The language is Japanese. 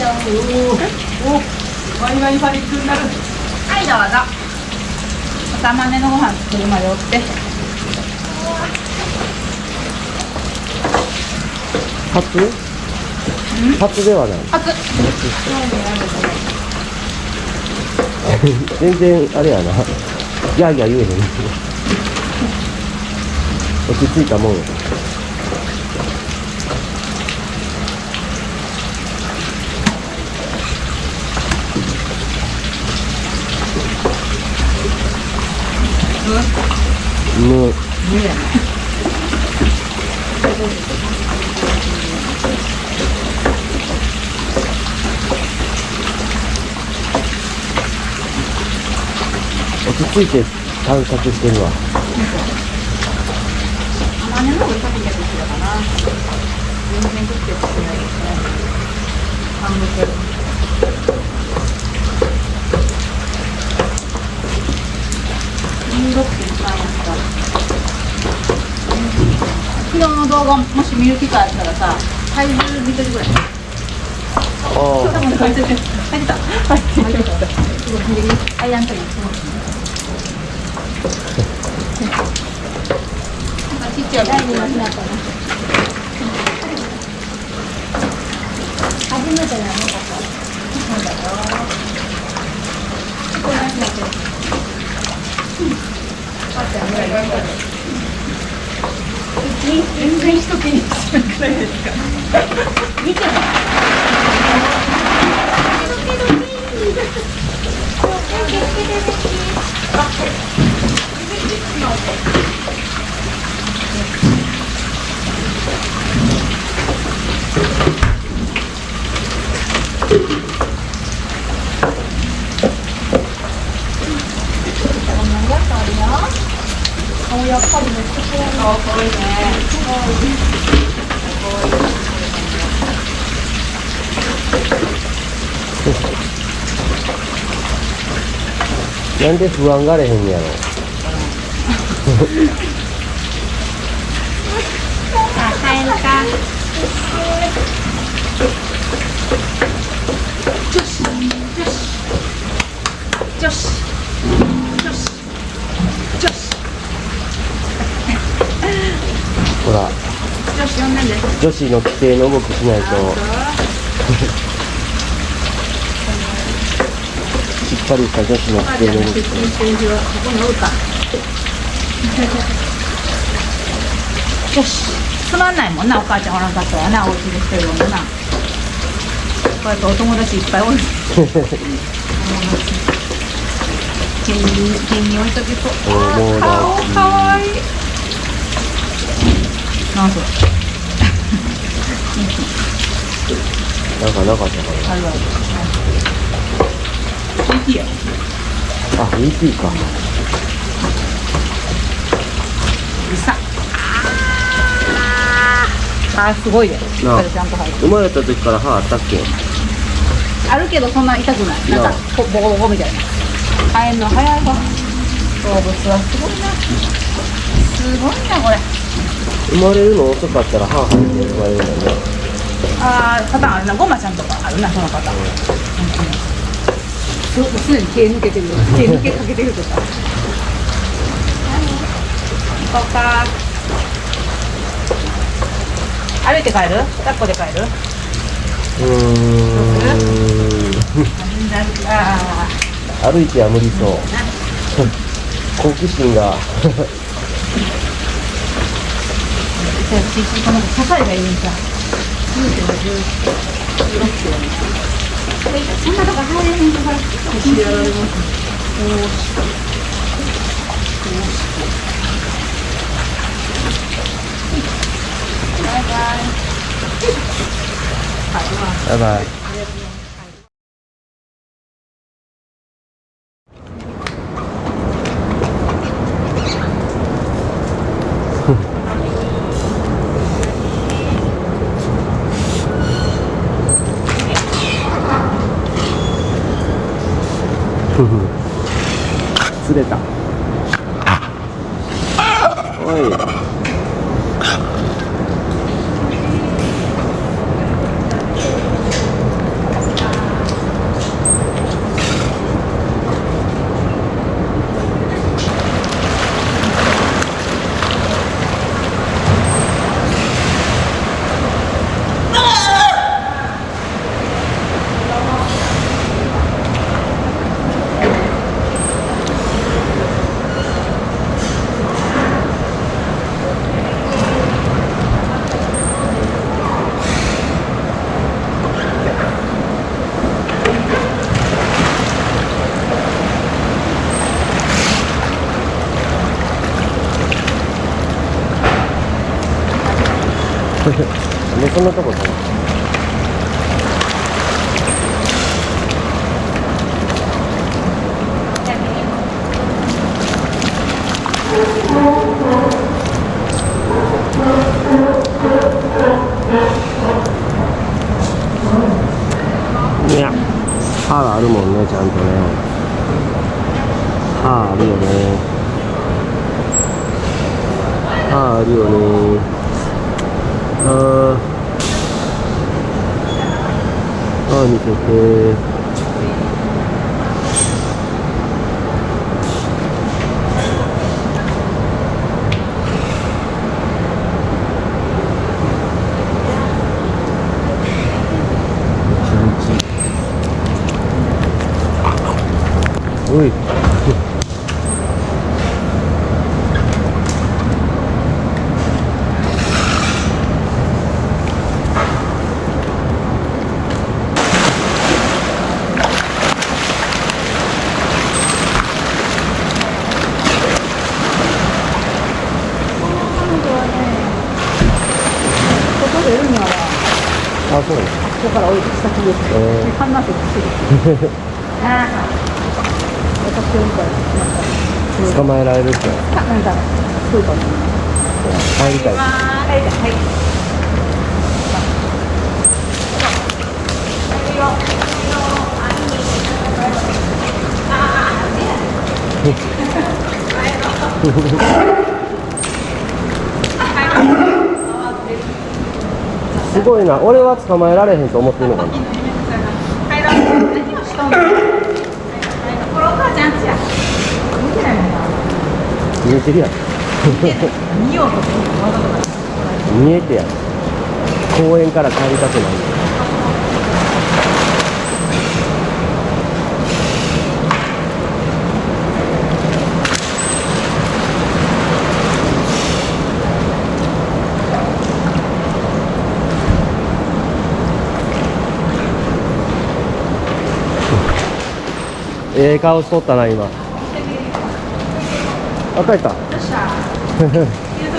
おおワイワイパニックになるはいどうぞ。お玉ねのご飯作るまでおって。初？初ではない。熱っ全然あれやな。ギャーギャー言えへん。落ち着いたもんやむ落ち着いて探索してるわ。玉ねの方が食べてる人だかな。全然食ってないですね。半分16.3やった昨日の動画もし見る機会あったらさ体重見てるぐらい。あ多分入ってる。入ってた入ってる。すごいあやんとりすごいちっちゃいなったな初めてじゃなかった全然人気にしなくないですか？見て。ない顔やっぱりめっちゃ可愛い。可愛いね。なんで不安がれへんやろあ、帰るか。女子、女子、女子、女子、女子、ほら女子の規定の動きしないとしっかりした女子の規定の動き。よし、つまんないもんな、お母ちゃんおらんかったらな、お家で一人でもな。こうやってお友達いっぱいおる。手に、手に置いとけそう。友達顔かわいい。なんそれ。なんかなかったかあるある。いいよ。なあ EP かうさ。あー、すごいね。しっなあかりちゃんと入ってる。生まれた時から歯あったっけあるけどそんな痛くない。なんかボコボコみたいな。生えるの早いわ。動物はすごいな。すごいなこれ。生まれるの遅かったら歯生えて生まれるんだよねああパターンあるな。ゴマちゃんとかあるなそのパターン。うんすすでに毛抜けてるよ。毛抜けかけてるとか。行こうか。歩いて帰る？抱っこで帰る？うーんあ歩いては無理そう好奇心がじゃあ、ちこの支えがいいんさ。9キロ、16キロ。そんなとこ入れへんから、走りやられます。こう。こうして。バイバイ。バイバイ釣れた。おいでそんなとこ止まるいや歯あるもんねちゃんとね。歯あるよね。歯あるよね。ー歯そうここから置いてきた先ですえー観覧席してるああ私を見たら捕まえられるって。かなんかそうかも入りたいはいはいすごいな。俺は捕まえられへんと思ってるのかな。見えてるやん見ようと思ってわざわざ見えてやん公園から帰りたくないええ顔しとったな今。あ帰った